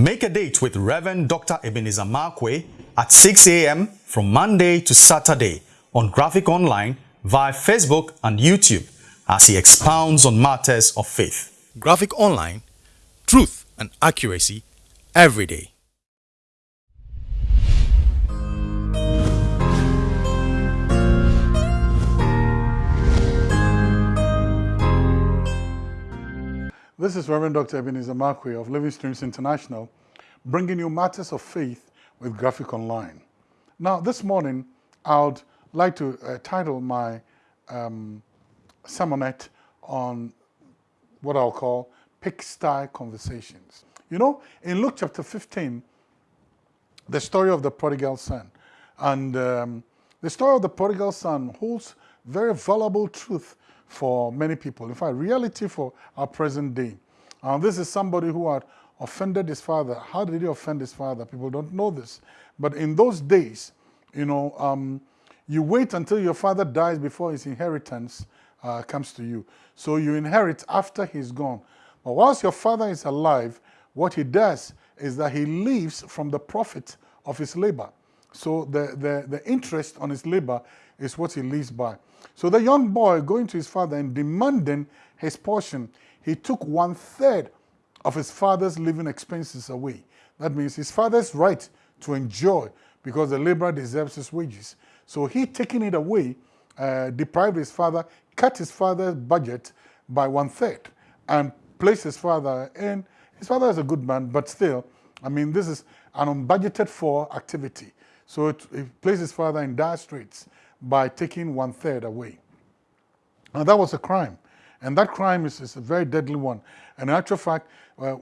Make a date with Reverend Dr. Ebenezer Markwei at 6 a.m. from Monday to Saturday on Graphic Online via Facebook and YouTube as he expounds on matters of faith. Graphic Online, truth and accuracy every day. This is Reverend Dr. Ebenezer Markwei of Living Streams International, bringing you matters of faith with Graphic Online. Now, this morning, I would like to uh, title my um, sermonette on what I'll call pigsty conversations. You know, in Luke chapter 15, the story of the prodigal son, and um, the story of the prodigal son holds very valuable truth for many people. In fact, reality for our present day. This is somebody who had offended his father. How did he offend his father? People don't know this. But in those days, you know, um, you wait until your father dies before his inheritance uh, comes to you. So you inherit after he's gone. But whilst your father is alive, what he does is that he lives from the profit of his labor. So the, the, the interest on his labor is what he lives by. So the young boy going to his father and demanding his portion, he took one third of his father's living expenses away. That means his father's right to enjoy because the laborer deserves his wages. So he taking it away, uh, deprived his father, cut his father's budget by one third and placed his father in, his father is a good man, but still, I mean, this is an unbudgeted for activity. So it, it his father in dire straits by taking one third away. Now that was a crime. And that crime is, is a very deadly one. And in actual fact, uh,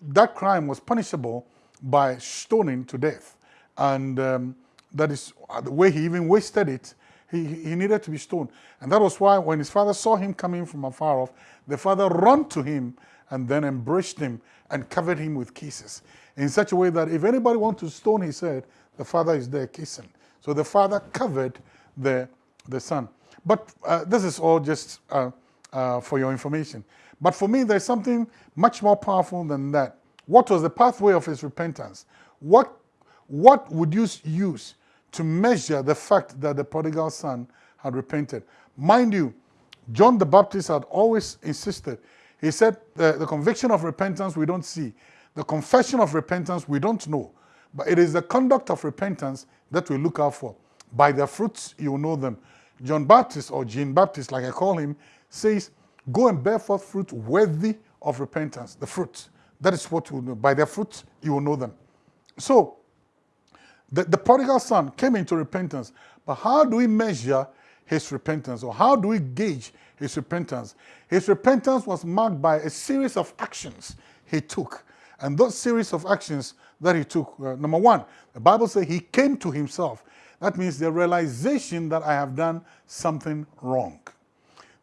that crime was punishable by stoning to death. And um, that is uh, the way he even wasted it. He, he needed to be stoned. And that was why when his father saw him coming from afar off, the father ran to him and then embraced him and covered him with kisses in such a way that if anybody wants to stone his head, the father is there kissing. So the father covered the, the son. But uh, this is all just uh, uh, for your information. But for me, there's something much more powerful than that. What was the pathway of his repentance? What, what would you use to measure the fact that the prodigal son had repented? Mind you, John the Baptist had always insisted. He said, the, the conviction of repentance we don't see. The confession of repentance we don't know. But it is the conduct of repentance that we look out for. By their fruits you will know them. John Baptist, or Jean Baptist, like I call him, says, Go and bear forth fruit worthy of repentance. The fruit. That is what you know. By their fruits you will know them. So, the, the prodigal son came into repentance. But how do we measure his repentance, or how do we gauge his repentance? His repentance was marked by a series of actions he took. And those series of actions that he took, uh, number one, the Bible says he came to himself. That means the realization that I have done something wrong.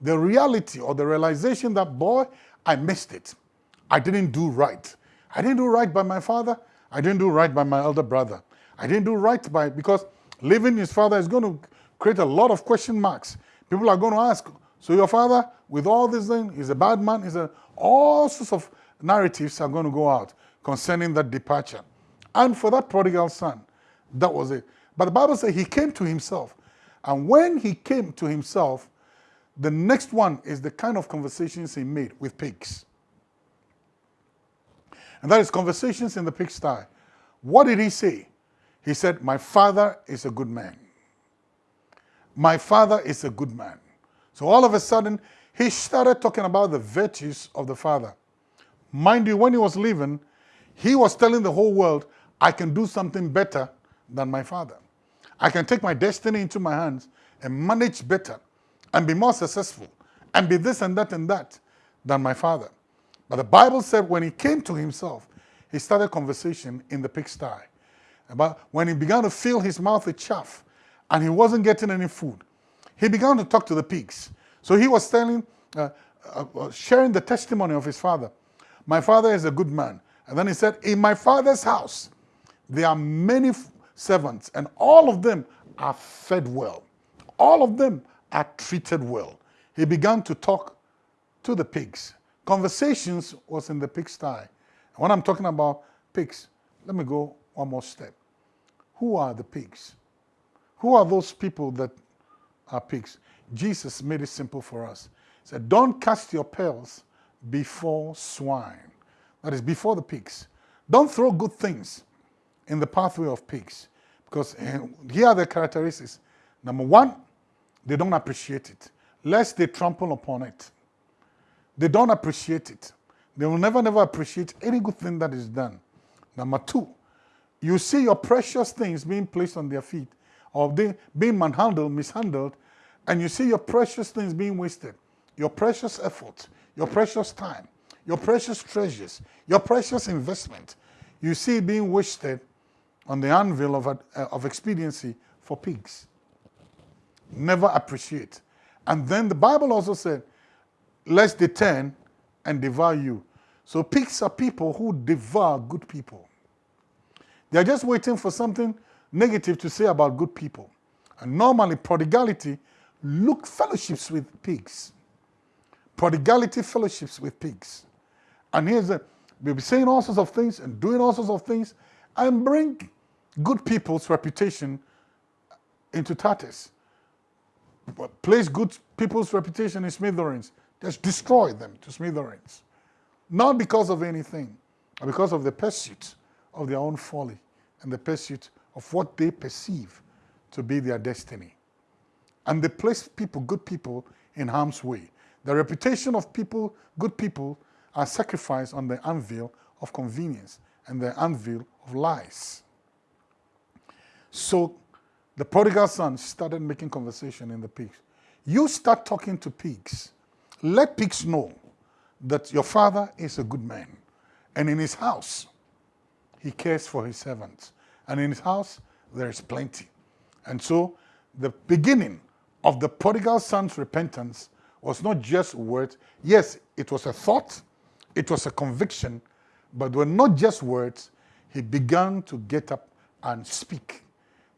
The reality or the realization that, boy, I missed it. I didn't do right. I didn't do right by my father. I didn't do right by my elder brother. I didn't do right by, because living his father is going to create a lot of question marks. People are going to ask, so your father, with all this thing, is a bad man? Is a, all sorts of narratives are going to go out concerning that departure. And for that prodigal son, that was it. But the Bible says he came to himself. And when he came to himself, the next one is the kind of conversations he made with pigs. And that is conversations in the pigsty. What did he say? He said, my father is a good man. My father is a good man. So all of a sudden, he started talking about the virtues of the father. Mind you, when he was leaving, he was telling the whole world, I can do something better than my father. I can take my destiny into my hands and manage better and be more successful and be this and that and that than my father. But the Bible said when he came to himself, he started conversation in the pigsty. About when he began to fill his mouth with chaff and he wasn't getting any food, he began to talk to the pigs. So he was telling, uh, uh, uh sharing the testimony of his father. My father is a good man. And then he said, in my father's house, there are many servants, and all of them are fed well. All of them are treated well. He began to talk to the pigs. Conversations was in the pigsty. When I'm talking about pigs, let me go one more step. Who are the pigs? Who are those people that are pigs? Jesus made it simple for us. He said, Don't cast your pearls before swine. That is, before the pigs. Don't throw good things in the pathway of pigs. Because eh, here are the characteristics. Number one, they don't appreciate it, lest they trample upon it. They don't appreciate it. They will never, never appreciate any good thing that is done. Number two, you see your precious things being placed on their feet or being manhandled, mishandled, and you see your precious things being wasted, your precious effort, your precious time, your precious treasures, your precious investment, you see being wasted on the anvil of, uh, of expediency for pigs. Never appreciate. And then the Bible also said, lest they turn and devour you. So pigs are people who devour good people. They're just waiting for something negative to say about good people. And normally prodigality look fellowships with pigs. Prodigality fellowships with pigs. And here's the, we'll be saying all sorts of things and doing all sorts of things and bring good people's reputation into tatters. Place good people's reputation in smithereens. Just destroy them to smithereens. Not because of anything, but because of the pursuit of their own folly and the pursuit of what they perceive to be their destiny. And they place people, good people, in harm's way. The reputation of people, good people, are sacrificed on the anvil of convenience and the anvil of lies. So the prodigal son started making conversation in the pigs. You start talking to pigs. Let pigs know that your father is a good man. And in his house, he cares for his servants. And in his house, there is plenty. And so the beginning of the prodigal son's repentance was not just words. Yes, it was a thought, it was a conviction, but were not just words. He began to get up and speak.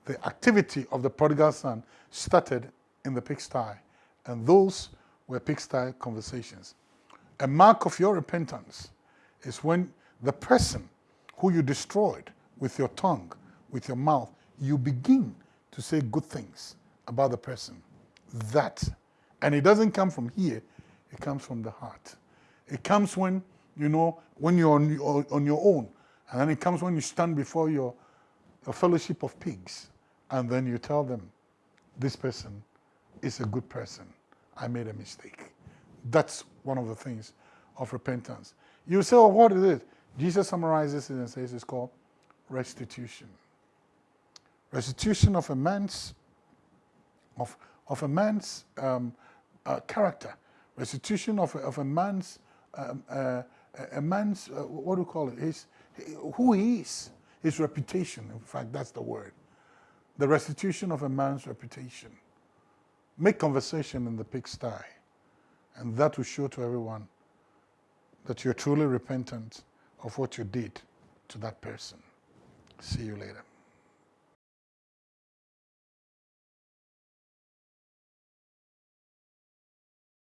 The activity of the prodigal son started in the pigsty, and those were pigsty conversations. A mark of your repentance is when the person who you destroyed with your tongue, with your mouth, you begin to say good things about the person. That, and it doesn't come from here, it comes from the heart. It comes when, you know, when you're on, your, on your own, and then it comes when you stand before your, your fellowship of pigs, and then you tell them, this person is a good person. I made a mistake. That's one of the things of repentance. You say, well, what is it? Jesus summarizes it and says it's called restitution. Restitution of a man's of, of a man's um, uh, character, restitution of a, of a man's um, uh, a man's uh, what do you call it? His who he is, his reputation. In fact, that's the word. The restitution of a man's reputation. Make conversation in the pigsty, and that will show to everyone that you're truly repentant of what you did to that person. See you later.